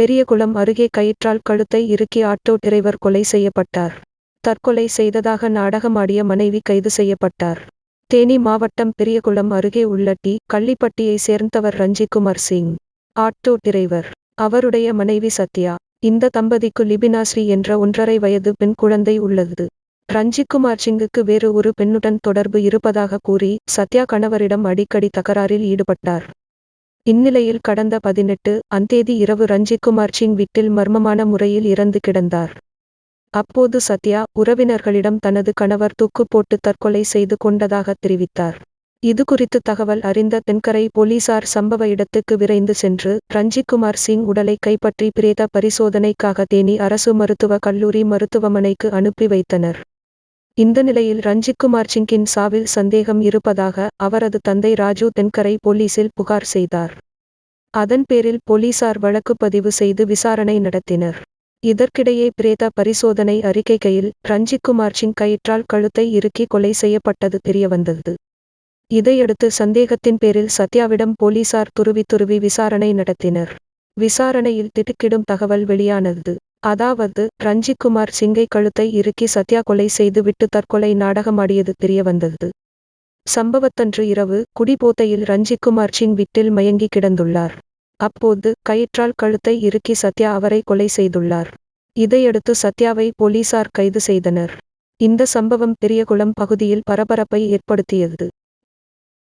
பெரியகுளம் அருகே கயிற்றால் கழுத்தை இறுக்கி ஆட்டோ டிரைவர் கொலை செய்யப்பட்டார். தற்கொலை செய்ததாக நாடகமாடிய மனைவி கைது செய்யப்பட்டார். தேனி மாவட்டம் பெரியகுளம் அருகே உள்ள டி. கள்ளிப்பட்டியை சேர்ந்தவர் ரஞ்சிக்குமார் சிங் ஆட்டோ டிரைவர். அவருடைய மனைவி சத்யா இந்த தம்பதிக்கு லிபினாஸ்ரீ என்ற ஒன்றரை வயது பெண் குழந்தை உள்ளது. ரஞ்சிக்குமார் சிங்குக்கு வேறு ஒரு பெண்ணுடன் தொடர்பு இருப்பதாக கூறி சத்யா கணவரிடம் அடிக்கடி தகராறில் ஈடுபட்டார். இந்நிலையில் கடந்த பதினெட்டு அந்தேதி இரவு ரஞ்சிக்குமார் சிங் வீட்டில் மர்மமான முறையில் இறந்து கிடந்தார். அப்போது சத்யா உறவினர்களிடம் தனது கணவர் தூக்கு போட்டு தற்கொலை செய்து கொண்டதாக தெரிவித்தார். இதுகுறித்து தகவல் அறிந்த தென்கரை போலீசார் சம்பவ இடத்துக்கு விரைந்து சென்று ரஞ்சிக்குமார் சிங் உடலை கைப்பற்றி பிரேத பரிசோதனைக்காக தேனி அரசு மருத்துவக் கல்லூரி மருத்துவமனைக்கு அனுப்பி வைத்தனர். இந்த நிலையில் ரஞ்சிக்குமார் சிங்கின் சாவில் சந்தேகம் இருப்பதாக அவரது தந்தை ராஜு தென்கரை போலீசில் புகார் செய்தார். அதன் பேரில் போலீசார் வழக்கு பதிவு செய்து விசாரணை நடத்தினர். இதற்கிடையே பிரேத பரிசோதனை அறிக்கைகையில் ரஞ்சிக்குமார் சிங் கயிற்றால் கழுத்தை இறுக்கி கொலை செய்யப்பட்டது தெரியவந்தது. இதையடுத்து சந்தேகத்தின் பேரில் சத்யாவிடம் போலீசார் துருவி துருவி விசாரணை நடத்தினர். விசாரணையில் திடுக்கிடும் தகவல் வெளியானது. அதாவது ரஞ்சிக்குமார் சிங்கை கழுத்தை இறுக்கி சத்யா கொலை செய்து விட்டு தற்கொலை நாடகமாடியது தெரியவந்தது. சம்பவத்தன்று இரவு குடிபோதையில் ரஞ்சிக்குமார் சிங் வீட்டில் மயங்கி கிடந்துள்ளார். அப்போது கயிற்றால் கழுத்தை இறுக்கி சத்யா அவரை கொலை செய்துள்ளார். இதையடுத்து சத்யாவை போலீசார் கைது செய்தனர். இந்த சம்பவம் பெரியகுளம் பகுதியில் பரபரப்பை ஏற்படுத்தியது.